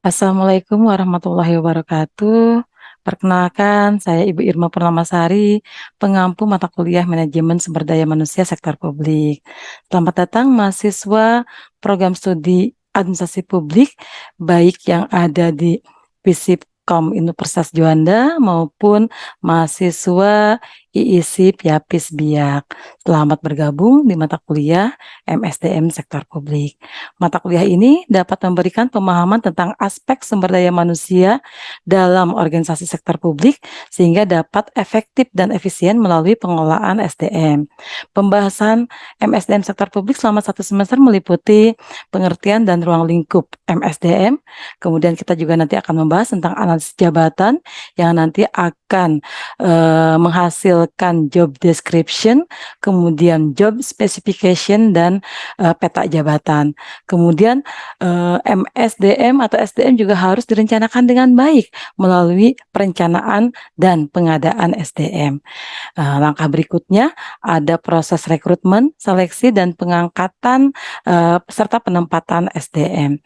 Assalamualaikum warahmatullahi wabarakatuh. Perkenalkan, saya Ibu Irma Purnamasari, pengampu mata kuliah Manajemen Sumber Daya Manusia Sektor Publik. Selamat datang mahasiswa program studi Administrasi Publik, baik yang ada di FISIP Kom Universitas Juanda maupun mahasiswa IISIP Yapis Biak. Selamat bergabung di mata kuliah MSDM Sektor Publik. Mata kuliah ini dapat memberikan pemahaman tentang aspek sumber daya manusia dalam organisasi sektor publik sehingga dapat efektif dan efisien melalui pengelolaan SDM. Pembahasan MSDM Sektor Publik selama satu semester meliputi pengertian dan ruang lingkup MSDM, kemudian kita juga nanti akan membahas tentang analisis jabatan yang nanti akan uh, menghasil menghasilkan job description, kemudian job specification dan uh, peta jabatan. Kemudian uh, eh, MSDM atau SDM juga harus direncanakan dengan baik melalui perencanaan dan pengadaan SDM. Uh, eh, langkah berikutnya ada proses rekrutmen, seleksi dan pengangkatan uh, serta penempatan SDM.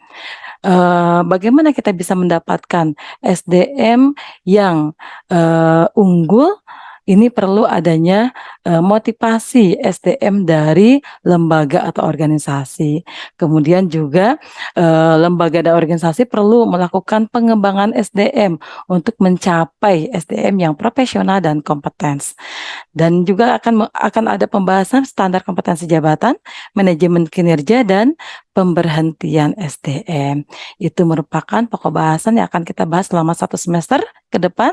Uh, bagaimana kita bisa mendapatkan SDM yang uh, unggul ini perlu adanya uh, motivasi SDM dari lembaga atau organisasi. Kemudian juga uh, lembaga dan organisasi perlu melakukan pengembangan SDM untuk mencapai SDM yang profesional dan kompeten. Dan juga akan akan ada pembahasan standar kompetensi jabatan, manajemen kinerja dan pemberhentian SDM. Itu merupakan pokok bahasan yang akan kita bahas selama satu semester ke depan.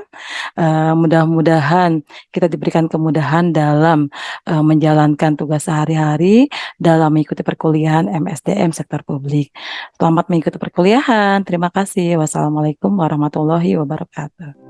Uh, Mudah-mudahan kita diberikan kemudahan dalam uh, menjalankan tugas sehari-hari dalam mengikuti perkuliahan MSDM sektor publik. Selamat mengikuti perkuliahan. Terima kasih. Wassalamualaikum warahmatullahi wabarakatuh.